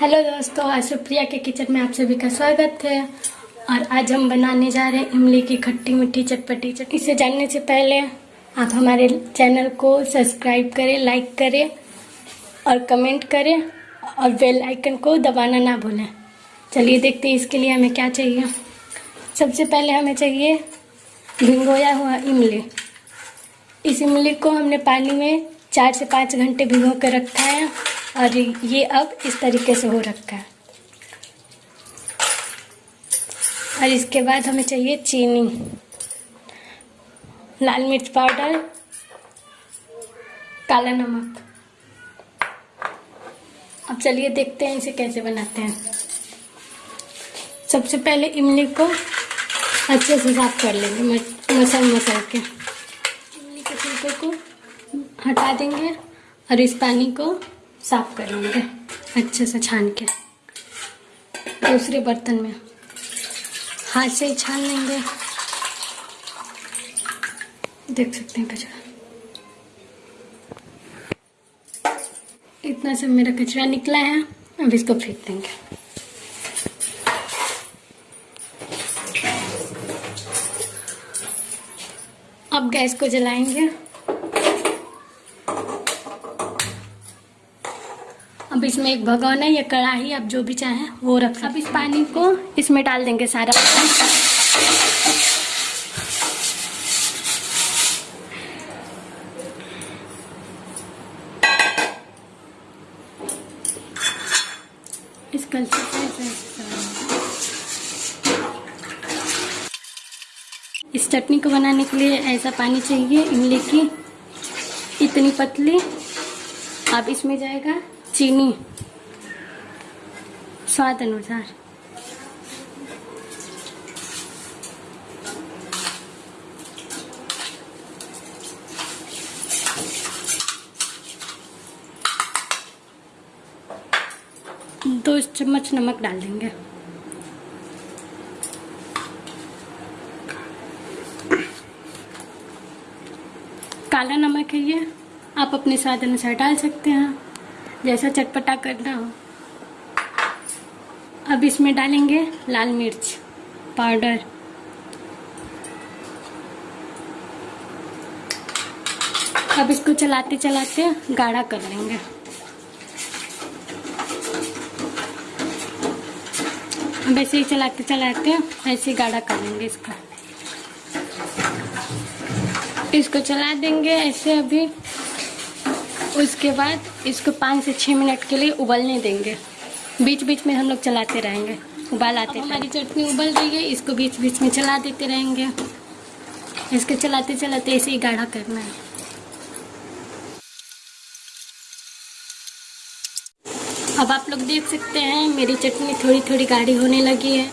Hello दोस्तों, आज सुप्रिया के किचन में आप सभी का स्वागत है। और आज हम बनाने जा रहे हैं इमली की खट्टी मीठी चटपटी। चट इसे जानने से पहले आप हमारे चैनल को सब्सक्राइब करें, लाइक करें और कमेंट करें और बेल आइकन को दबाना ना भूलें। चलिए देखते हैं इसके लिए हमें क्या चाहिए। सबसे पहले हमें चाहिए भिंगोया हुआ इमली। इस इमली को हमने पानी में चार से पाँच घंटे भिगो कर रखा है। और ये अब इस तरीके से हो रखा है। और इसके बाद हमें चाहिए चीनी। लाल मिर्च पाउडर, काला नमक। अब चलिए देखते हैं इसे कैसे बनाते हैं। सबसे पहले इमली को अच्छे से साफ़ कर लेंगे मसल मसल के। इमली के छिलके को हटा देंगे और इस पानी को साफ़ कर लेंगे। अच्छे से छान के। दूसरे बर्तन में। हाथ से ही छान लेंगे। देख सकते हैं कचरा। इतना सब मेरा कचरा निकला है। अब इसको फेंक देंगे। अब गैस को जलाएँगे। अब इसमें एक भगोना या कढ़ाई आप जो भी चाहें वो रख अब इस पानी को इसमें डाल देंगे सारा। इस इस चटनी को बनाने के लिए ऐसा पानी चाहिए इमली की इतनी पतली। अब इसमें जाएगा चीनी। स्वाद अनुसार। दो चम्मच नमक डाल देंगे। काला नमक है ये, आप अपने स्वाद अनुसार डाल सकते हैं। जैसा चटपटा करना हो। अब इसमें डालेंगे लाल मिर्च, पाउडर। अब इसको चलाते चलाते गाढ़ा कर लेंगे। अब ऐसे ही चलाते चलाते ऐसे गाढ़ा कर लेंगे इसका। इसको चला देंगे ऐसे अभी। उसके बाद इसको पाँच से छः मिनट के लिए उबलने देंगे। बीच बीच में हम लोग चलाते रहेंगे। उबाल आते हमारी चटनी उबल रही है इसको बीच बीच में चला देते रहेंगे। इसको चलाते चलाते ऐसे ही गाढ़ा करना है। अब आप लोग देख सकते हैं मेरी चटनी थोड़ी थोड़ी गाढ़ी होने लगी है।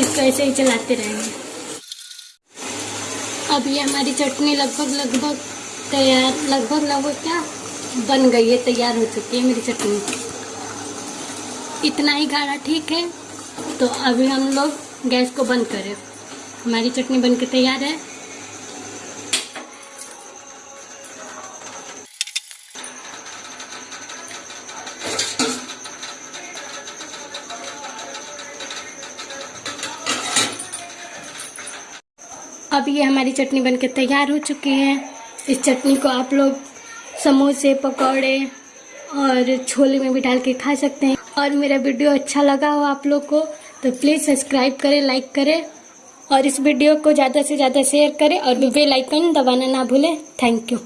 इसको ऐसे ही चलाते रहेंगे। अब ये हमारी चटनी लगभग लगभग तैयार, लगभग लगभग क्या? बन गई है, तैयार हो चुकी है मेरी चटनी। इतना ही गाढ़ा ठीक है। तो अभी हम लोग गैस को बंद करें। हमारी चटनी बन के तैयार है। अब ये हमारी चटनी बनके तैयार हो चुकी है। इस चटनी को आप लोग समोसे, पकौड़े और छोले में भी डाल के खा सकते हैं। और मेरा वीडियो अच्छा लगा हो आप लोग को तो प्लीज़ सब्सक्राइब करें लाइक करें और इस वीडियो को ज़्यादा से ज़्यादा शेयर करें और बेल आइकन दबाना ना भूलें। Thank you